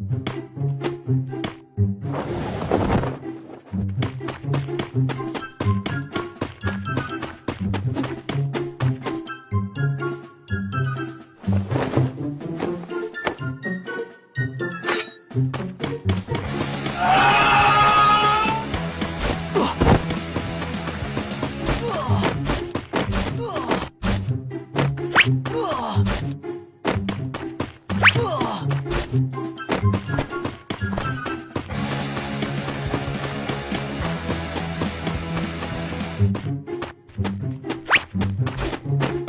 Thank you.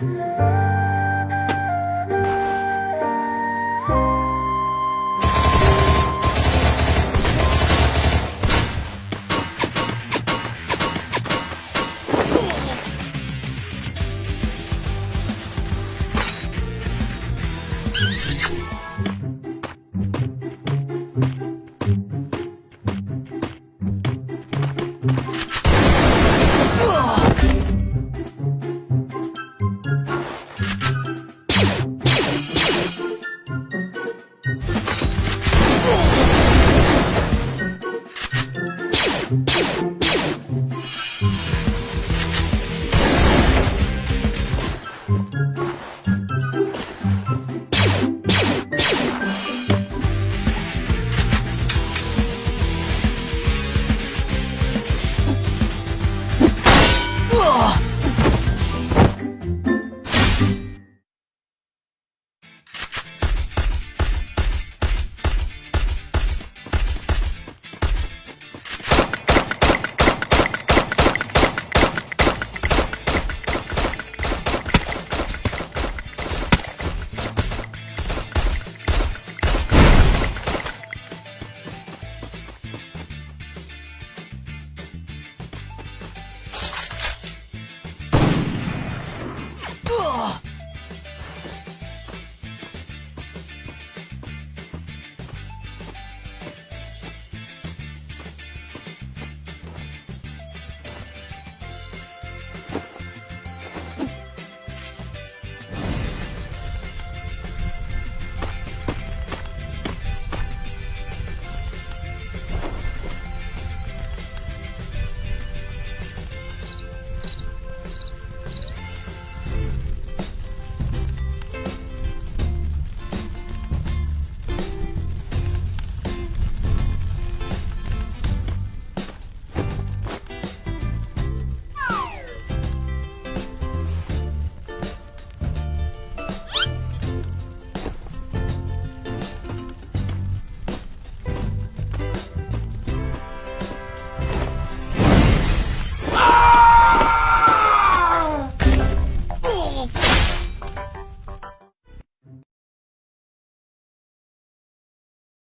哦。